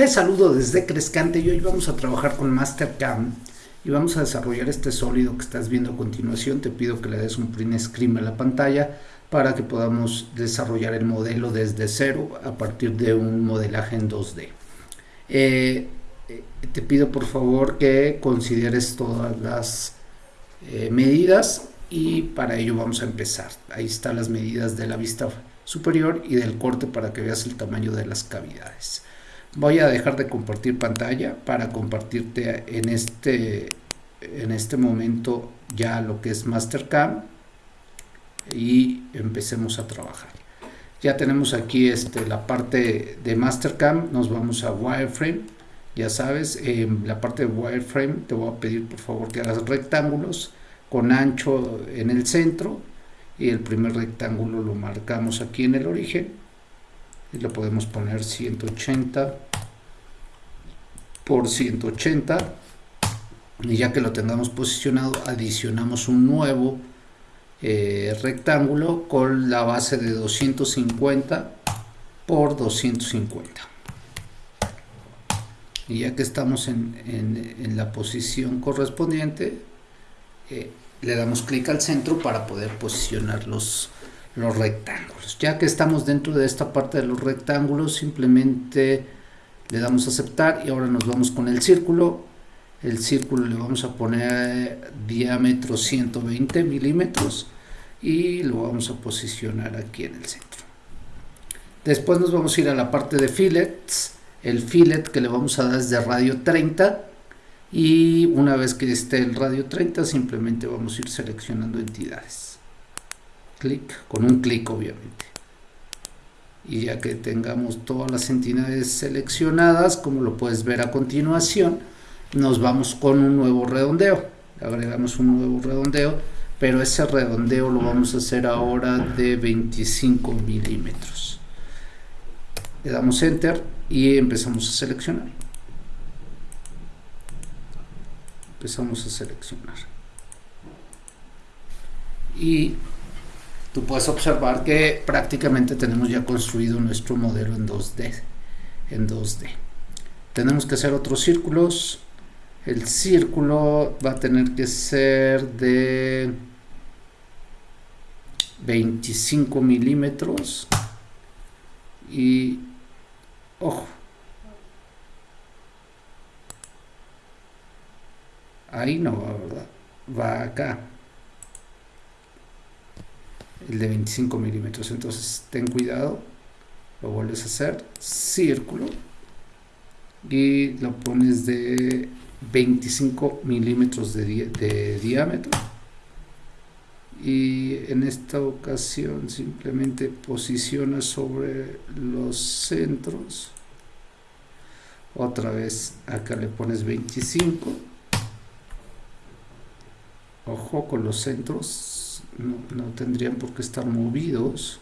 Te saludo desde Crescante y hoy vamos a trabajar con Mastercam y vamos a desarrollar este sólido que estás viendo a continuación. Te pido que le des un print screen a la pantalla para que podamos desarrollar el modelo desde cero a partir de un modelaje en 2D. Eh, eh, te pido por favor que consideres todas las eh, medidas y para ello vamos a empezar. Ahí están las medidas de la vista superior y del corte para que veas el tamaño de las cavidades. Voy a dejar de compartir pantalla para compartirte en este, en este momento ya lo que es Mastercam y empecemos a trabajar. Ya tenemos aquí este, la parte de Mastercam, nos vamos a Wireframe, ya sabes, en la parte de Wireframe te voy a pedir por favor que hagas rectángulos con ancho en el centro y el primer rectángulo lo marcamos aquí en el origen y lo podemos poner 180 por 180 y ya que lo tengamos posicionado adicionamos un nuevo eh, rectángulo con la base de 250 por 250 y ya que estamos en, en, la posición correspondiente eh, le damos clic al centro para poder posicionar los, los rectángulos. Ya que estamos dentro de esta parte de los rectángulos, simplemente le damos a aceptar y ahora nos vamos con el círculo. El círculo le vamos a poner diámetro 120 milímetros y lo vamos a posicionar aquí en el centro. Después nos vamos a ir a la parte de fillets. El fillet que le vamos a dar es de radio 30 y una vez que esté el radio 30 simplemente vamos a ir seleccionando entidades clic con un clic obviamente. Y ya que tengamos todas las entidades seleccionadas como lo puedes ver a continuación nos vamos con un nuevo redondeo. Agregamos un nuevo redondeo pero ese redondeo lo vamos a hacer ahora de 25 milímetros. Le damos enter y empezamos a seleccionar. Empezamos a seleccionar. Y tú puedes observar que prácticamente tenemos ya construido nuestro modelo en 2D en 2D tenemos que hacer otros círculos el círculo va a tener que ser de 25 milímetros y ojo ahí no va, ¿verdad? Va acá. El de 25 milímetros. Entonces ten cuidado. Lo vuelves a hacer. Círculo. Y lo pones de 25 milímetros de, diámetro. Y en esta ocasión simplemente posiciona sobre los centros. Otra vez acá le pones 25 ojo con los centros no, tendrían por qué estar movidos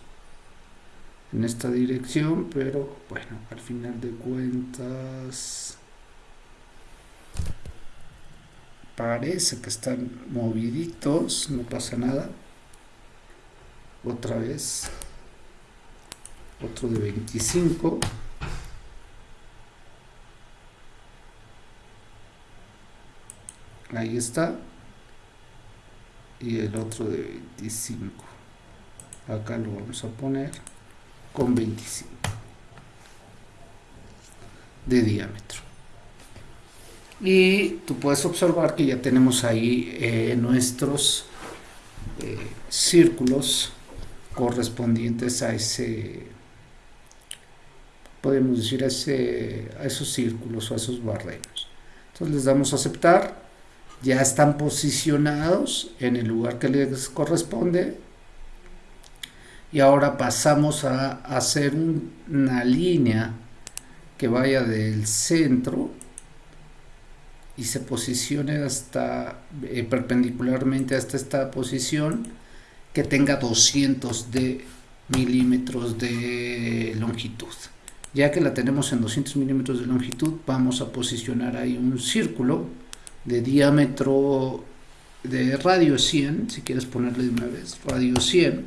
en esta dirección pero bueno al final de cuentas parece que están moviditos no pasa nada. Otra vez otro de 25 ahí está y el otro de 25 acá lo vamos a poner con 25 de diámetro. Y tú puedes observar que ya tenemos ahí eh, nuestros eh, círculos correspondientes a ese podemos decir a, ese, a esos círculos o a esos barrenos. Entonces les damos a aceptar ya están posicionados en el lugar que les corresponde. Y ahora pasamos a hacer una línea que vaya del centro y se posicione hasta eh, perpendicularmente hasta esta posición que tenga 200 de milímetros de longitud. Ya que la tenemos en 200 milímetros de longitud vamos a posicionar ahí un círculo de diámetro de radio 100, si quieres ponerle de una vez, radio 100,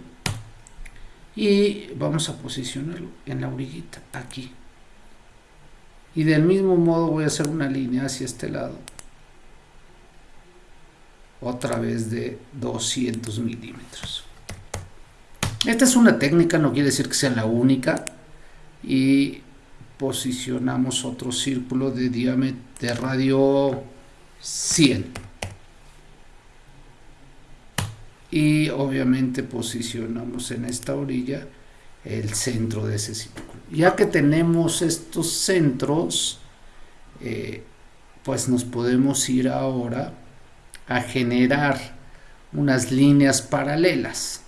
y vamos a posicionarlo en la orillita, aquí. y del mismo modo voy a hacer una línea hacia este lado. Otra vez de 200 milímetros. Esta es una técnica no quiere decir que sea la única. Y posicionamos otro círculo de diámetro de radio 100 y obviamente posicionamos en esta orilla el centro de ese círculo. Ya que tenemos estos centros eh, pues nos podemos ir ahora a generar unas líneas paralelas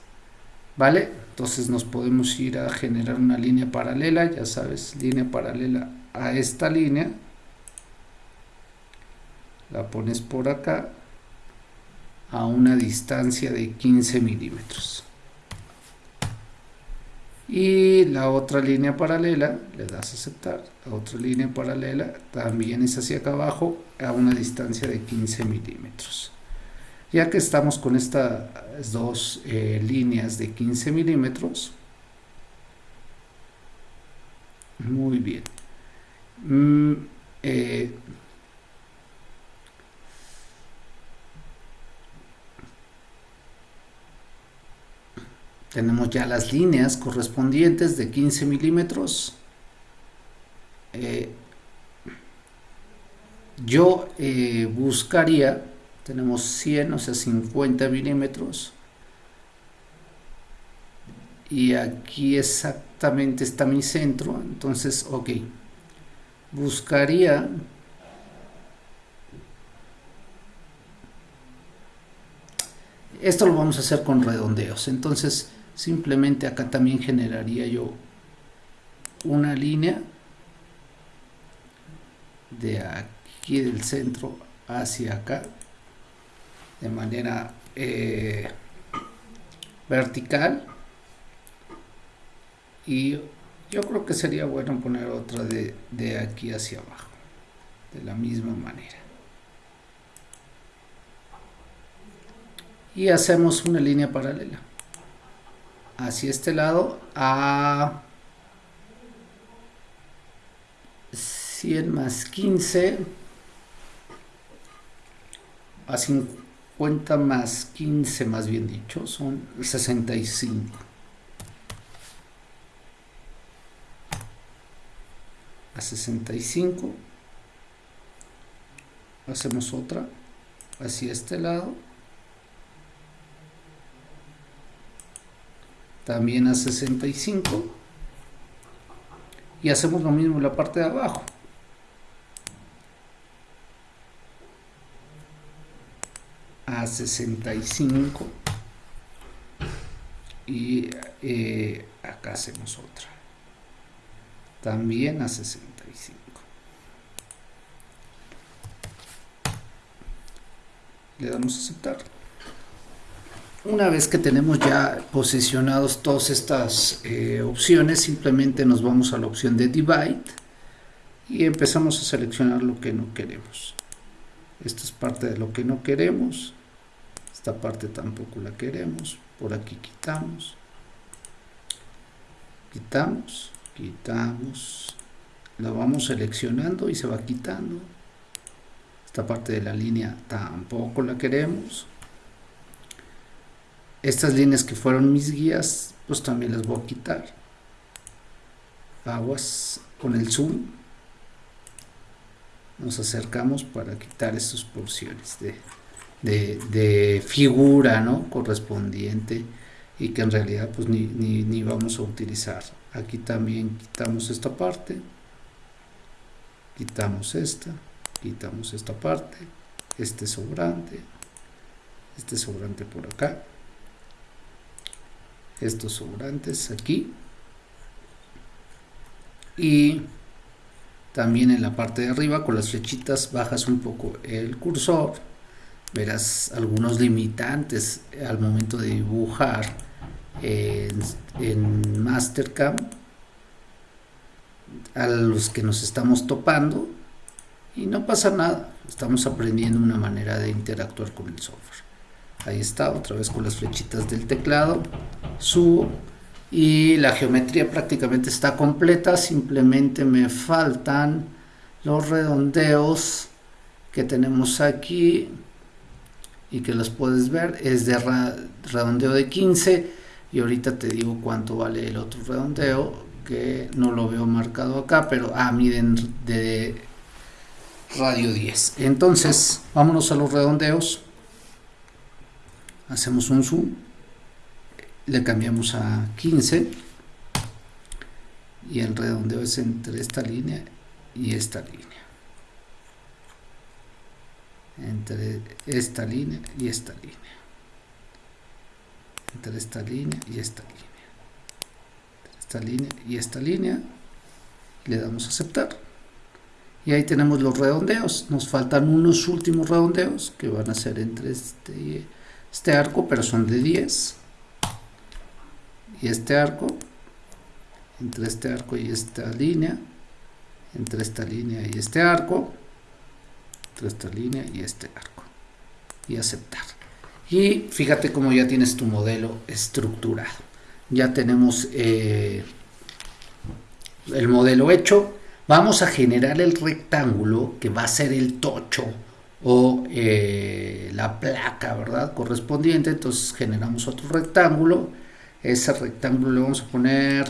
vale entonces nos podemos ir a generar una línea paralela ya sabes línea paralela a esta línea la pones por acá a una distancia de 15 milímetros. Y la otra línea paralela le das a aceptar. La otra línea paralela también es hacia acá abajo a una distancia de 15 milímetros. Ya que estamos con estas dos eh, líneas de 15 milímetros muy bien. Mm, eh, tenemos ya las líneas correspondientes de 15 milímetros. Eh, yo buscaría tenemos 100, o sea 50 milímetros. Y aquí exactamente está mi centro entonces ok. Buscaría esto lo vamos a hacer con redondeos. Entonces simplemente acá también generaría yo una línea de aquí del centro hacia acá de manera eh, vertical. Y yo creo que sería bueno poner otra de, de aquí hacia abajo de la misma manera. Y hacemos una línea paralela hacia este lado a 100 más 15 a 50 50 más 15 más bien dicho son 65 a 65 hacemos otra hacia este lado también a 65 y hacemos lo mismo en la parte de abajo. A 65 y eh, acá hacemos otra. También a 65 le damos a aceptar una vez que tenemos ya posicionados todas estas eh, opciones simplemente nos vamos a la opción de divide y empezamos a seleccionar lo que no queremos. Esta es parte de lo que no queremos esta parte tampoco la queremos por aquí quitamos quitamos quitamos la vamos seleccionando y se va quitando. Esta parte de la línea tampoco la queremos estas líneas que fueron mis guías pues también las voy a quitar. Aguas con el zoom. Nos acercamos para quitar estas porciones de, de, figura ¿no? correspondiente y que en realidad pues ni, ni, vamos a utilizar. Aquí también quitamos esta parte quitamos esta quitamos esta parte este sobrante este sobrante por acá estos sobrantes aquí. Y también en la parte de arriba con las flechitas bajas un poco el cursor. Verás algunos limitantes al momento de dibujar en, en Mastercam. A los que nos estamos topando. Y no pasa nada estamos aprendiendo una manera de interactuar con el software ahí está otra vez con las flechitas del teclado. Subo y la geometría prácticamente está completa. Simplemente me faltan los redondeos que tenemos aquí y que los puedes ver. Es de redondeo de 15 y ahorita te digo cuánto vale el otro redondeo que no lo veo marcado acá pero ah miden de radio 10 entonces vámonos a los redondeos hacemos un zoom le cambiamos a 15 y el redondeo es entre esta línea y esta línea. Entre esta línea y esta línea. Entre esta línea y esta línea. Esta línea y esta línea le damos a aceptar. Y ahí tenemos los redondeos. Nos faltan unos últimos redondeos que van a ser entre este, este arco pero son de 10 y este arco entre este arco y esta línea entre esta línea y este arco entre esta línea y este arco. Y aceptar. Y fíjate cómo ya tienes tu modelo estructurado. Ya tenemos eh, el modelo hecho. Vamos a generar el rectángulo que va a ser el tocho o eh, la placa verdad correspondiente entonces generamos otro rectángulo. Ese rectángulo le vamos a poner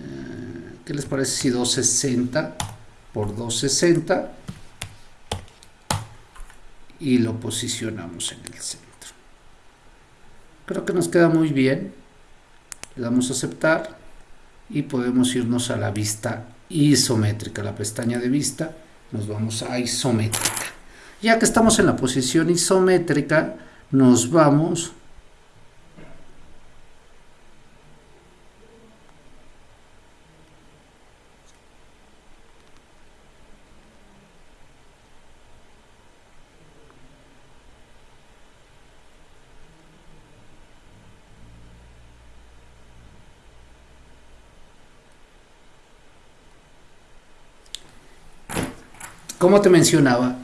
eh, ¿qué les parece si 260 por 260 y lo posicionamos en el centro. Creo que nos queda muy bien. Le damos a aceptar y podemos irnos a la vista isométrica la pestaña de vista nos vamos a isométrica. Ya que estamos en la posición isométrica nos vamos Como te mencionaba,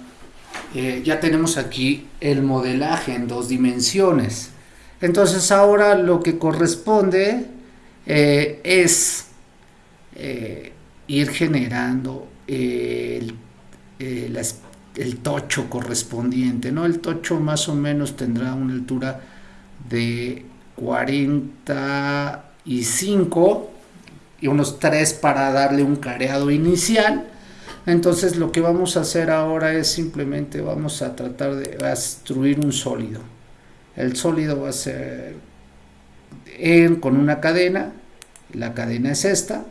eh, ya tenemos aquí el modelaje en dos dimensiones. Entonces ahora lo que corresponde eh, es eh, ir generando el, el, tocho correspondiente. ¿no? El tocho más o menos tendrá una altura de 45 y unos 3 para darle un careado inicial entonces lo que vamos a hacer ahora es simplemente vamos a tratar de construir un sólido. El sólido va a ser con una cadena, la cadena es esta,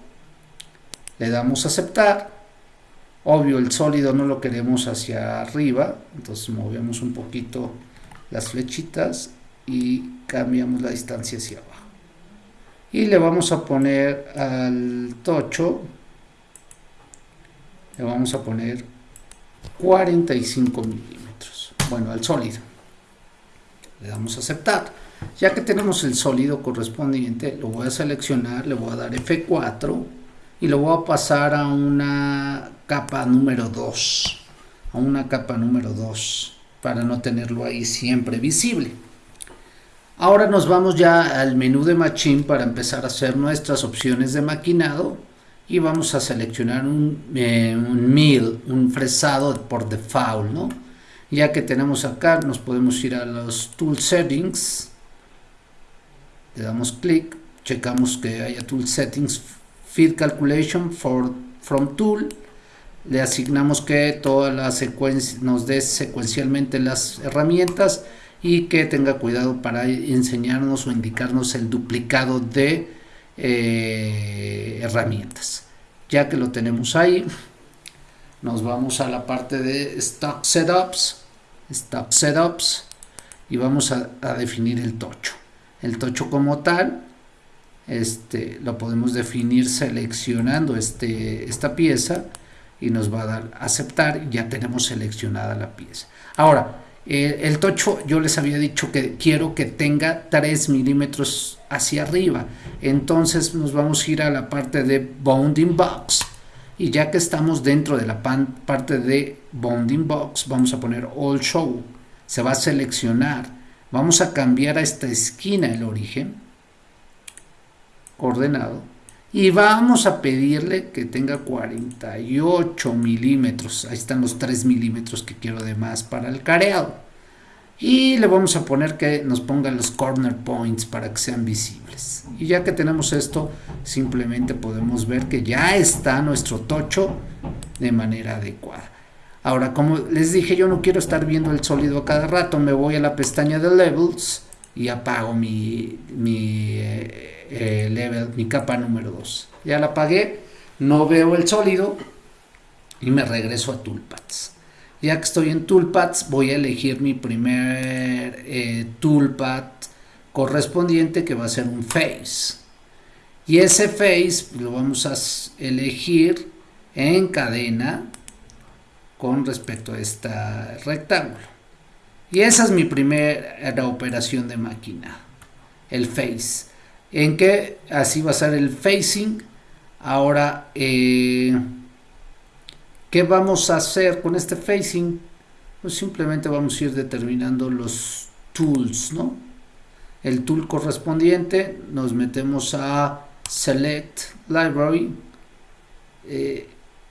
le damos a aceptar, obvio el sólido no lo queremos hacia arriba, entonces movemos un poquito las flechitas y cambiamos la distancia hacia abajo. Y le vamos a poner al tocho le vamos a poner 45 milímetros. Bueno al sólido. Le damos a aceptar. Ya que tenemos el sólido correspondiente lo voy a seleccionar le voy a dar F4 y lo voy a pasar a una capa número 2 a una capa número 2 para no tenerlo ahí siempre visible. Ahora nos vamos ya al menú de Machine para empezar a hacer nuestras opciones de maquinado y vamos a seleccionar un, eh, un fresado por default, ¿no? Ya que tenemos acá, nos podemos ir a los Tool Settings, le damos clic, checamos que haya Tool Settings, Field Calculation for, from Tool, le asignamos que toda la secuencia nos dé secuencialmente las herramientas y que tenga cuidado para enseñarnos o indicarnos el duplicado de eh, herramientas. Ya que lo tenemos ahí, nos vamos a la parte de Stock Setups, Stock Setups, y vamos a, definir el tocho. El tocho como tal, este, lo podemos definir seleccionando este, esta pieza y nos va a dar aceptar, ya tenemos seleccionada la pieza. Ahora, eh, el tocho yo les había dicho que quiero que tenga 3 milímetros hacia arriba. Entonces nos vamos a ir a la parte de bounding box. Y ya que estamos dentro de la parte de bounding box vamos a poner all show. Se va a seleccionar. Vamos a cambiar a esta esquina el origen. Coordenado y vamos a pedirle que tenga 48 milímetros. Ahí están los 3 milímetros que quiero de más para el careado. Y le vamos a poner que nos ponga los corner points para que sean visibles. Y ya que tenemos esto simplemente podemos ver que ya está nuestro tocho de manera adecuada. Ahora como les dije yo no quiero estar viendo el sólido a cada rato. Me voy a la pestaña de levels y apago mi, mi eh, eh, level, mi capa número 2. Ya la apagué, no veo el sólido y me regreso a Toolpaths. Ya que estoy en Toolpaths, voy a elegir mi primer eh, correspondiente que va a ser un Face. Y ese Face lo vamos a elegir en cadena con respecto a este rectángulo. Y esa es mi primera operación de máquina, el Face en que así va a ser el facing ahora eh, ¿qué vamos a hacer con este facing? pues simplemente vamos a ir determinando los tools ¿no? el tool correspondiente nos metemos a select library eh,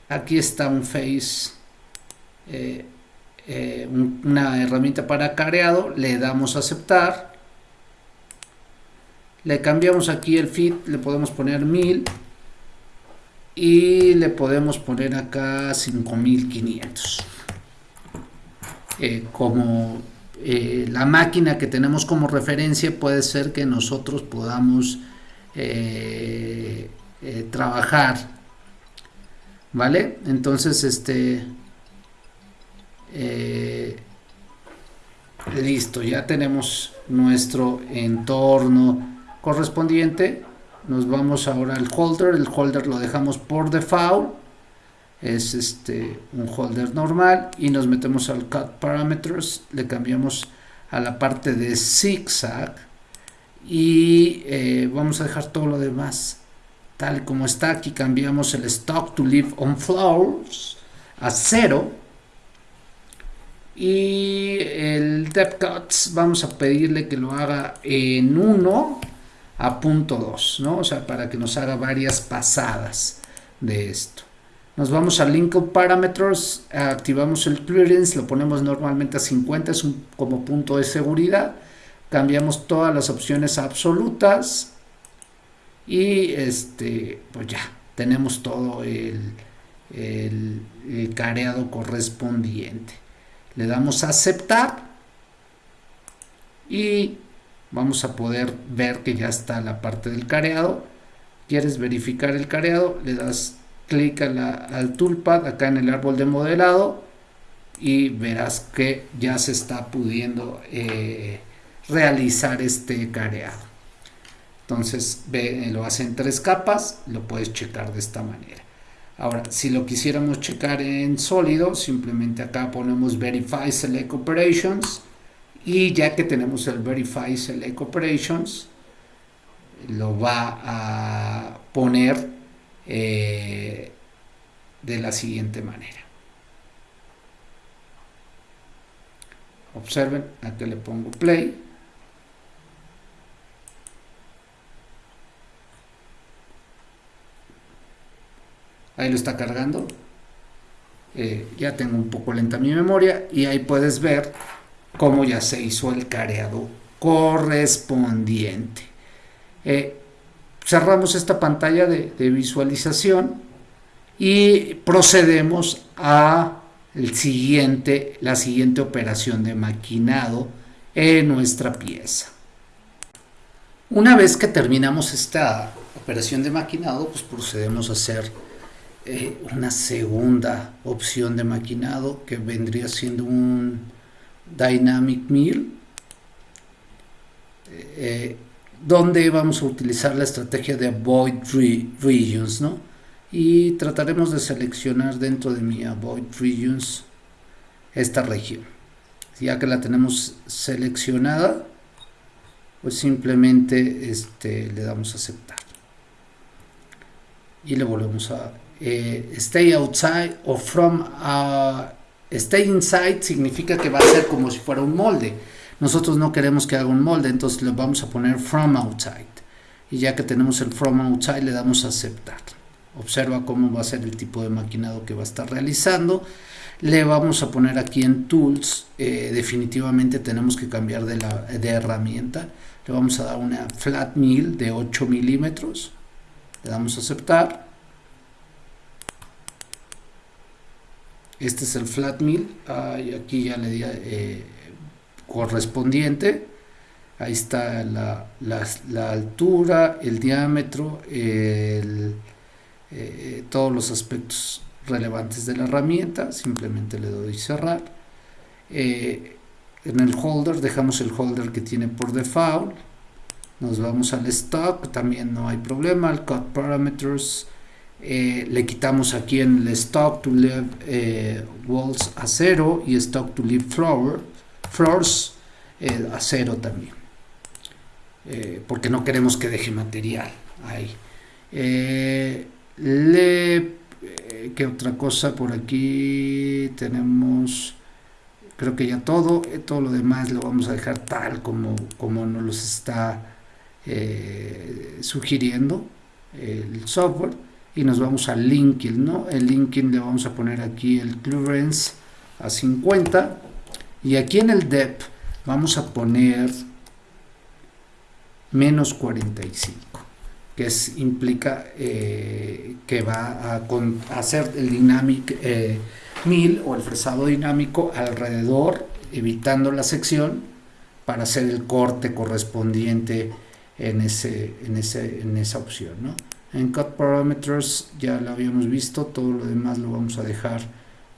aquí está un face eh, una herramienta para careado le damos a aceptar le cambiamos aquí el fit le podemos poner 1000 y le podemos poner acá 5500 eh, como eh, la máquina que tenemos como referencia puede ser que nosotros podamos eh, trabajar vale entonces este listo ya tenemos nuestro entorno correspondiente nos vamos ahora al holder. El holder lo dejamos por default. Es este un holder normal y nos metemos al cut parameters. Le cambiamos a la parte de zigzag y eh, vamos a dejar todo lo demás tal como está. Aquí cambiamos el stock to live on floors a cero. Y el depth cuts vamos a pedirle que lo haga en 1 a punto 2, ¿no? O sea, para que nos haga varias pasadas de esto. Nos vamos a Link Parameters, activamos el clearance, lo ponemos normalmente a 50, es un, como punto de seguridad. Cambiamos todas las opciones absolutas y este, pues ya, tenemos todo el, el careado correspondiente. Le damos a aceptar y vamos a poder ver que ya está la parte del careado. Quieres verificar el careado le das clic al toolpad acá en el árbol de modelado y verás que ya se está pudiendo eh, realizar este careado. Entonces ve, lo hace en tres capas lo puedes checar de esta manera. Ahora si lo quisiéramos checar en sólido simplemente acá ponemos verify select operations y ya que tenemos el Verify Select Operations lo va a poner eh, de la siguiente manera. Observen aquí le pongo play. Ahí lo está cargando. Eh, ya tengo un poco lenta mi memoria y ahí puedes ver cómo ya se hizo el careado correspondiente. Eh, cerramos esta pantalla de, visualización y procedemos a el siguiente, la siguiente operación de maquinado en nuestra pieza. Una vez que terminamos esta operación de maquinado, pues procedemos a hacer eh, una segunda opción de maquinado que vendría siendo un Dynamic Mill, eh, donde vamos a utilizar la estrategia de Avoid Regions, ¿no? Y trataremos de seleccionar dentro de mi Avoid Regions esta región. Ya que la tenemos seleccionada, pues simplemente este, le damos a aceptar. Y le volvemos a eh, Stay outside or from a Stay inside significa que va a ser como si fuera un molde. Nosotros no queremos que haga un molde, entonces le vamos a poner from outside. y ya que tenemos el from outside le damos a aceptar. Observa cómo va a ser el tipo de maquinado que va a estar realizando. Le vamos a poner aquí en tools eh, definitivamente tenemos que cambiar de, la, de herramienta. Le vamos a dar una flat mill de 8 milímetros. Le damos a aceptar este es el flat mill. Aquí ya le di eh, correspondiente. Ahí está la, altura el diámetro eh, todos los aspectos relevantes de la herramienta. Simplemente le doy cerrar. Eh, en el holder dejamos el holder que tiene por default. Nos vamos al stock también no hay problema. El cut parameters eh, le quitamos aquí en el stock to leave eh, walls a cero y stock to leave floor, floors a cero también. Porque no queremos que deje material ahí. Le eh, ¿Qué otra cosa por aquí? Tenemos, creo que ya todo, eh, todo lo demás lo vamos a dejar tal como, como nos los está eh, sugiriendo el software y nos vamos al linking, ¿no? El linking le vamos a poner aquí el clearance a 50 y aquí en el depth vamos a poner menos 45 que es, implica eh, que va a, hacer el dynamic eh, mill o el fresado dinámico alrededor, evitando la sección para hacer el corte correspondiente en, ese, en, ese, en esa opción. ¿no? En Cut Parameters ya lo habíamos visto, todo lo demás lo vamos a dejar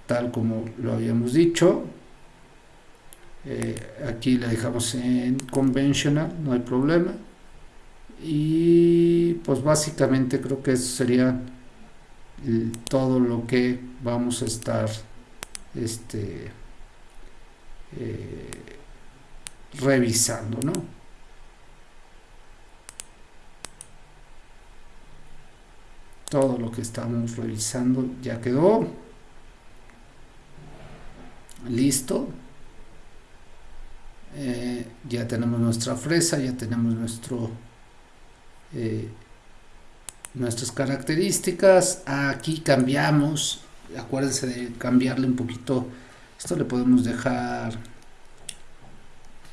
tal como lo habíamos dicho. Eh, aquí le dejamos en Conventional, no hay problema y pues básicamente creo que eso sería todo lo que vamos a estar este eh, revisando ¿no? Todo lo que estamos revisando ya quedó. Listo. Eh, ya tenemos nuestra fresa ya tenemos nuestro eh, nuestras características. Aquí cambiamos. Acuérdense de cambiarle un poquito. Esto le podemos dejar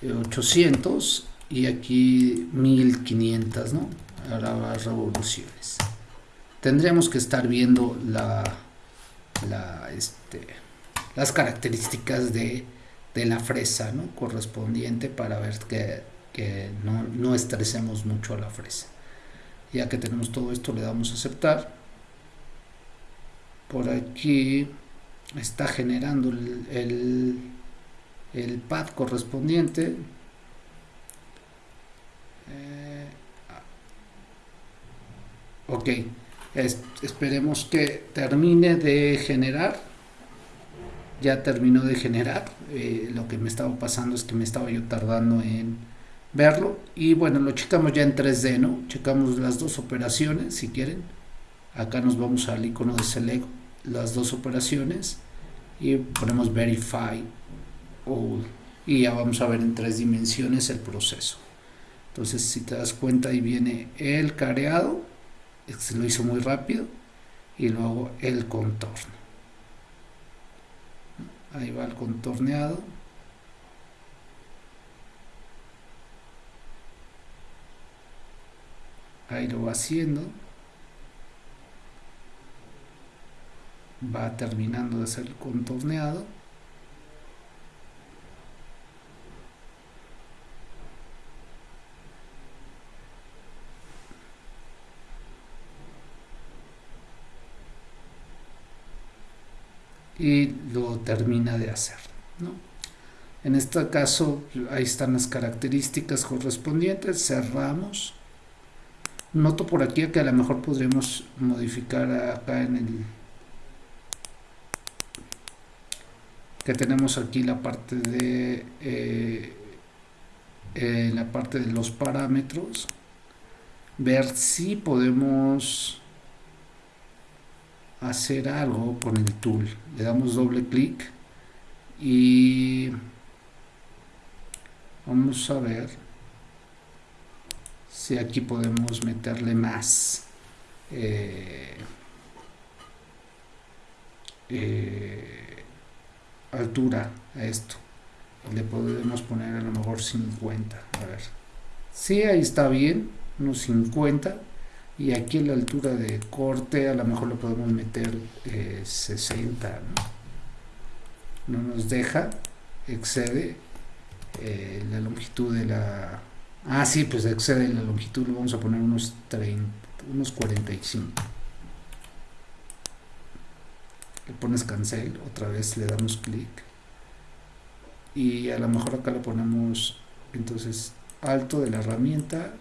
800 eh, y aquí 1500 no ahora las revoluciones tendríamos que estar viendo este, las características de, la fresa ¿no? correspondiente para ver que, que no, no estresemos mucho a la fresa. Ya que tenemos todo esto le damos a aceptar. Por aquí está generando el, el, pad correspondiente. Eh, ok esperemos que termine de generar. Ya terminó de generar. Eh, lo que me estaba pasando es que me estaba yo tardando en verlo. Y bueno lo checamos ya en 3D no checamos las dos operaciones si quieren. Acá nos vamos al icono de select las dos operaciones. Y ponemos verify y ya vamos a ver en tres dimensiones el proceso. Entonces si te das cuenta ahí viene el careado se lo hizo muy rápido y luego el contorno. Ahí va el contorneado. Ahí lo va haciendo. Va terminando de hacer el contorneado y lo termina de hacer en este caso ahí están las características correspondientes cerramos. Noto por aquí que a lo mejor podremos modificar acá en el que tenemos aquí la parte de eh, eh, la parte de los parámetros. Ver si podemos hacer algo con el tool. Le damos doble clic y vamos a ver si aquí podemos meterle más eh, eh, altura a esto. Le podemos poner a lo mejor 50 a ver. Si ahí está bien unos 50 y aquí la altura de corte a lo mejor lo podemos meter 60 eh, ¿no? no nos deja excede eh, la longitud de la ah sí pues excede la longitud le vamos a poner unos 30 unos 45 le pones cancel otra vez le damos clic y a lo mejor acá le ponemos entonces alto de la herramienta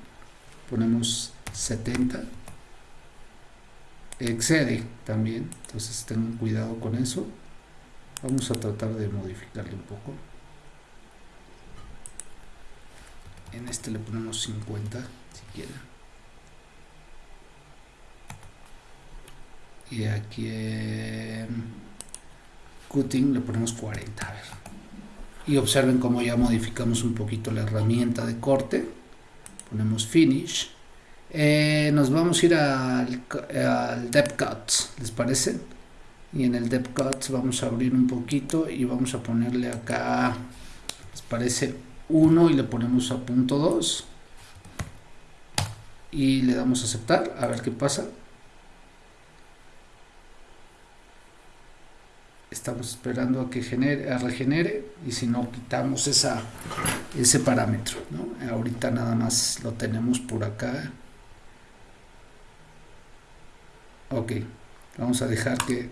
ponemos 70 excede también entonces tengan cuidado con eso. Vamos a tratar de modificarle un poco. En este le ponemos 50 si quieren y aquí en cutting le ponemos 40 a ver. y observen cómo ya modificamos un poquito la herramienta de corte. Ponemos finish eh, nos vamos a ir al, al depth cut les parece y en el depth cut vamos a abrir un poquito y vamos a ponerle acá les parece 1 y le ponemos a punto 2 y le damos a aceptar a ver qué pasa. Estamos esperando a que genere, a regenere y si no quitamos ese parámetro ¿no? ahorita nada más lo tenemos por acá ok vamos a dejar que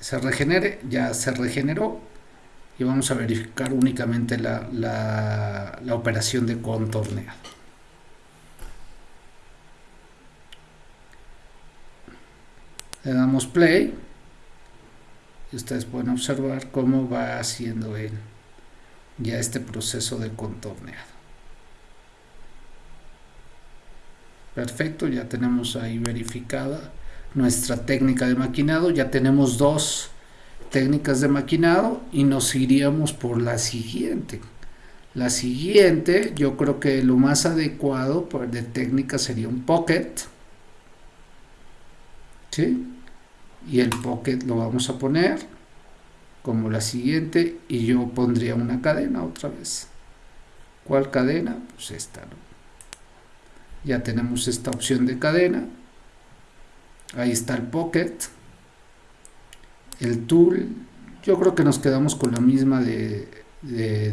se regenere ya se regeneró y vamos a verificar únicamente la, la, operación de contorneado le damos play ustedes pueden observar cómo va haciendo él ya este proceso de contorneado perfecto ya tenemos ahí verificada nuestra técnica de maquinado ya tenemos dos técnicas de maquinado y nos iríamos por la siguiente la siguiente yo creo que lo más adecuado de técnica sería un pocket ¿sí? y el pocket lo vamos a poner como la siguiente y yo pondría una cadena otra vez ¿cuál cadena? pues esta ya tenemos esta opción de cadena ahí está el pocket el tool yo creo que nos quedamos con la misma de,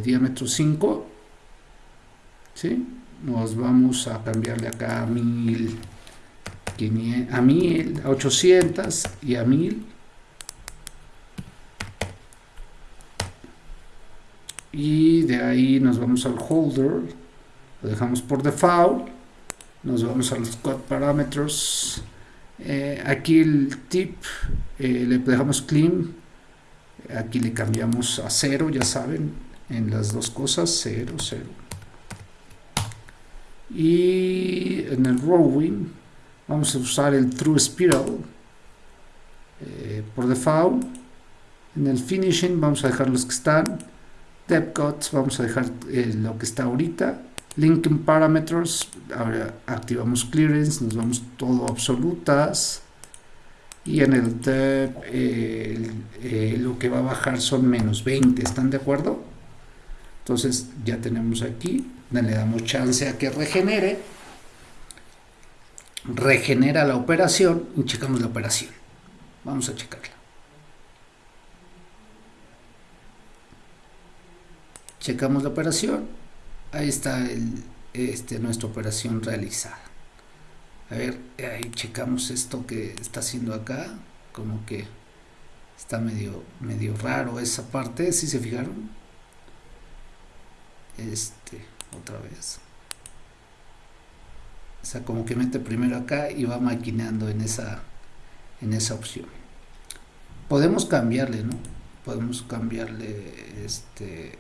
diámetro 5 ¿sí? nos vamos a cambiarle acá a 1000 a 1000, a 800 y a 1000. Y de ahí nos vamos al holder, lo dejamos por default, nos vamos a los code parameters. Eh, aquí el tip eh, le dejamos clean, aquí le cambiamos a 0, ya saben, en las dos cosas, 0, 0. Y en el rowing vamos a usar el True Spiral eh, por default en el finishing vamos a dejar los que están depth cuts vamos a dejar lo que está ahorita linking parameters ahora activamos clearance nos vamos todo absolutas y en el depth eh, lo que va a bajar son menos 20 ¿están de acuerdo? entonces ya tenemos aquí le damos chance a que regenere regenera la operación y checamos la operación. Vamos a checarla. Checamos la operación. Ahí está este, nuestra operación realizada. A ver, ahí checamos esto que está haciendo acá. Como que está medio, medio raro esa parte. Si se fijaron? Este, otra vez o sea como que mete primero acá y va maquinando en esa en esa opción podemos cambiarle no podemos cambiarle este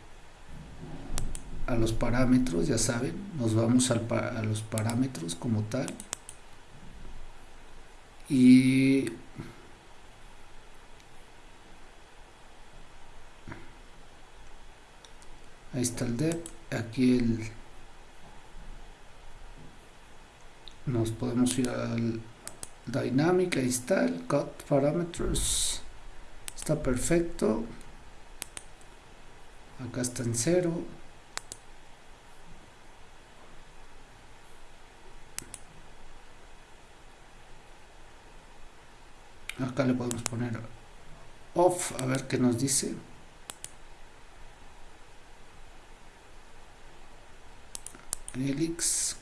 a los parámetros ya saben nos vamos al, a los parámetros como tal. Y ahí está el depth aquí el nos podemos ir al dynamic ahí está el cut parameters está perfecto. Acá está en cero acá le podemos poner off a ver qué nos dice. Helix.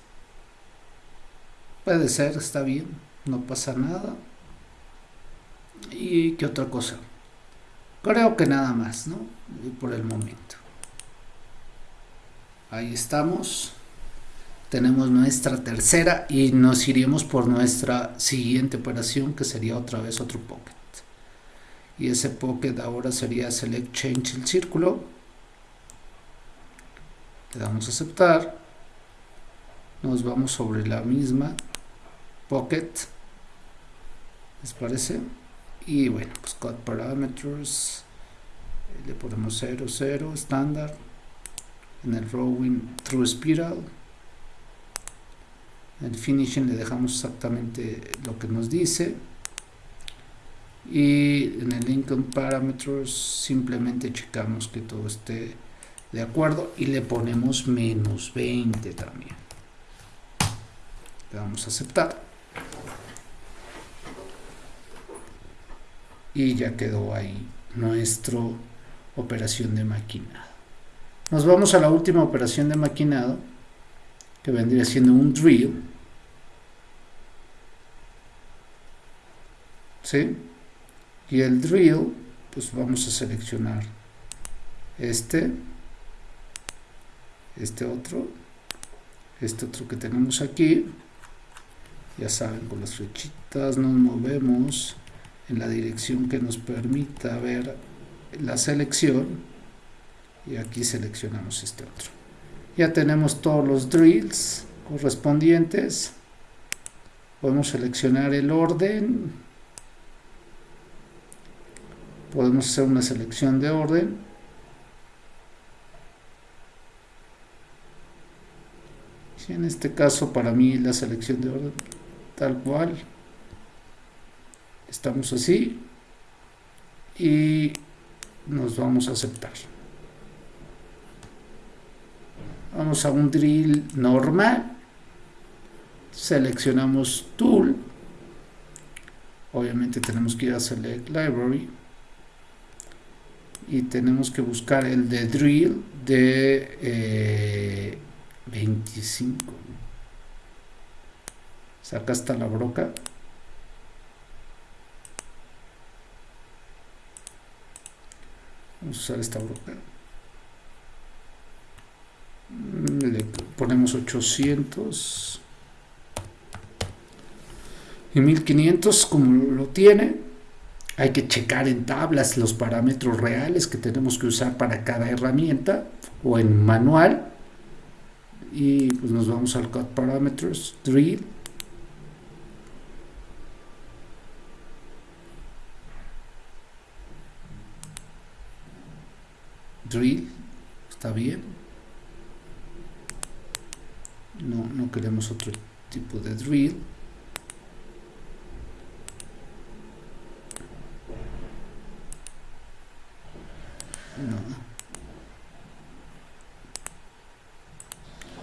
Puede ser está bien no pasa nada. Y qué otra cosa. Creo que nada más no por el momento. Ahí estamos tenemos nuestra tercera y nos iremos por nuestra siguiente operación que sería otra vez otro pocket. Y ese pocket ahora sería select change el círculo. Le damos a aceptar. Nos vamos sobre la misma pocket. Les parece y bueno pues cut parameters. Le ponemos 0 0 estándar en el rowing through spiral el finishing le dejamos exactamente lo que nos dice. Y en el income parameters simplemente checamos que todo esté de acuerdo y le ponemos menos 20 también. Le damos a aceptar. Y ya quedó ahí nuestra operación de maquinado. Nos vamos a la última operación de maquinado que vendría siendo un drill ¿sí? y el drill pues vamos a seleccionar este este otro este otro que tenemos aquí. Ya saben con las flechitas nos movemos en la dirección que nos permita ver la selección. Y aquí seleccionamos este otro ya tenemos todos los drills correspondientes. Podemos seleccionar el orden. Podemos hacer una selección de orden. Si en este caso para mí la selección de orden tal cual. Estamos así y nos vamos a aceptar vamos a un drill normal seleccionamos tool obviamente tenemos que ir a select library y tenemos que buscar el de drill de 25 eh, saca hasta la broca. Vamos a usar esta broca le ponemos 800 y 1500 como lo tiene hay que checar en tablas los parámetros reales que tenemos que usar para cada herramienta o en manual. Y pues nos vamos al cut parameters drill. Drill está bien no, no queremos otro tipo de drill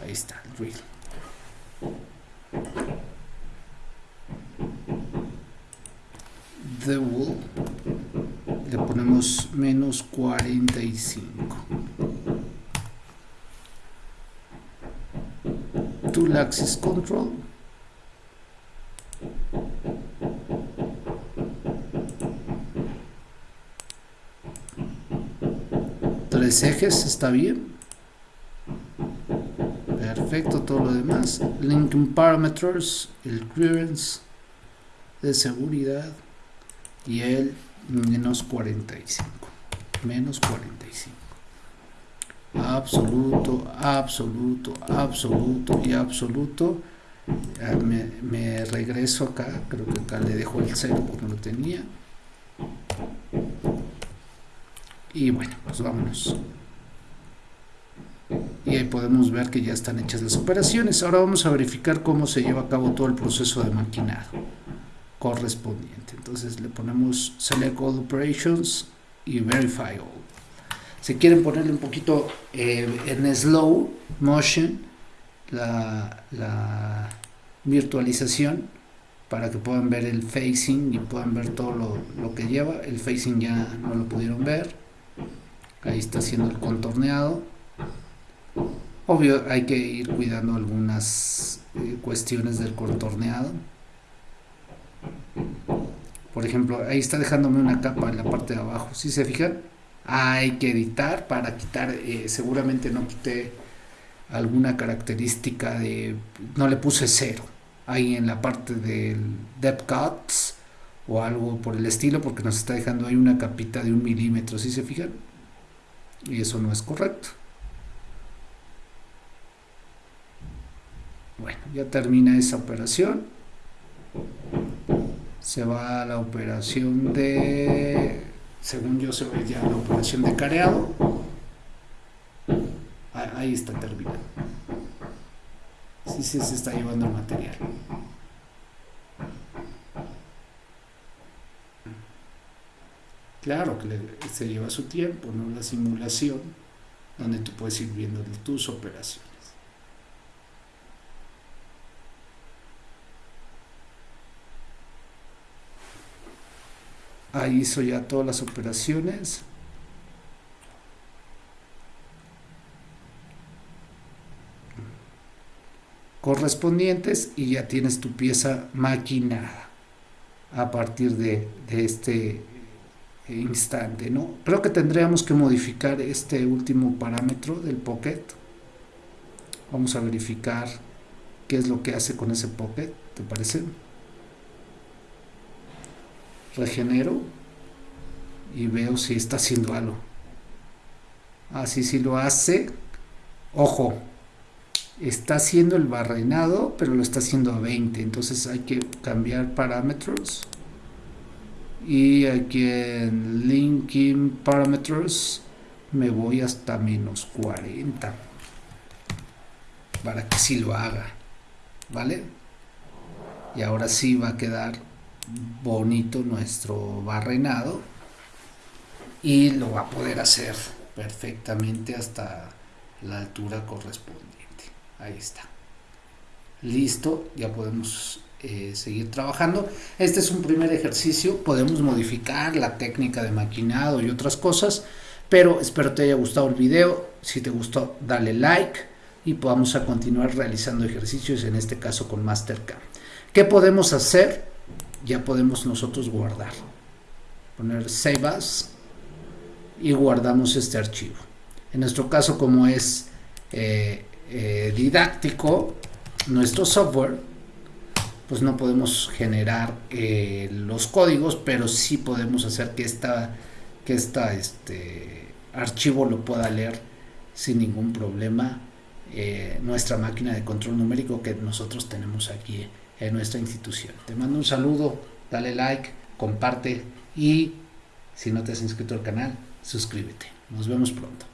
Ahí está, real. The wall. Le ponemos menos 45. Tool Axis Control. Tres ejes, está bien perfecto todo lo demás. Linking parameters el clearance de seguridad y el menos 45 menos 45 absoluto absoluto absoluto y absoluto me, me, regreso acá creo que acá le dejo el cero porque no lo tenía y bueno pues vámonos y ahí podemos ver que ya están hechas las operaciones. Ahora vamos a verificar cómo se lleva a cabo todo el proceso de maquinado correspondiente. Entonces le ponemos Select All Operations y Verify All. Si quieren ponerle un poquito eh, en slow motion la, la, virtualización para que puedan ver el facing y puedan ver todo lo, lo que lleva. El facing ya no lo pudieron ver. Ahí está haciendo el contorneado Obvio, hay que ir cuidando algunas eh, cuestiones del contorneado. Por ejemplo, ahí está dejándome una capa en la parte de abajo. Si se fijan, hay que editar para quitar, eh, seguramente no quité alguna característica de, no le puse cero ahí en la parte del depth cuts o algo por el estilo porque nos está dejando ahí una capita de un milímetro, si se fijan, y eso no es correcto. Bueno, ya termina esa operación. Se va a la operación de, según yo se ve ya la operación de careado. Ahí está terminado. Sí, sí, se está llevando el material. Claro que se lleva su tiempo, ¿no? La simulación, donde tú puedes ir viendo tus operaciones. Ahí hizo ya todas las operaciones. Correspondientes y ya tienes tu pieza maquinada a partir de, este instante no creo que tendríamos que modificar este último parámetro del pocket. Vamos a verificar qué es lo que hace con ese pocket te parece regenero y veo si está haciendo algo. Así si lo hace. Ojo está haciendo el barrenado pero lo está haciendo a 20 entonces hay que cambiar parámetros. Y aquí en linking parameters me voy hasta menos 40 para que si lo haga vale y ahora sí va a quedar bonito nuestro barrenado y lo va a poder hacer perfectamente hasta la altura correspondiente. Ahí está. Listo ya podemos eh, seguir trabajando. Este es un primer ejercicio. Podemos modificar la técnica de maquinado y otras cosas pero espero te haya gustado el video. Si te gustó dale like y podamos a continuar realizando ejercicios en este caso con Mastercam ¿qué podemos hacer? Ya podemos nosotros guardar. Poner Save As y guardamos este archivo. En nuestro caso, como es eh, eh, didáctico, nuestro software, pues no podemos generar eh, los códigos, pero sí podemos hacer que esta, que esta este archivo lo pueda leer sin ningún problema nuestra máquina de control numérico que nosotros tenemos aquí en nuestra institución. Te mando un saludo, dale like, comparte y si no te has inscrito al canal, suscríbete. Nos vemos pronto.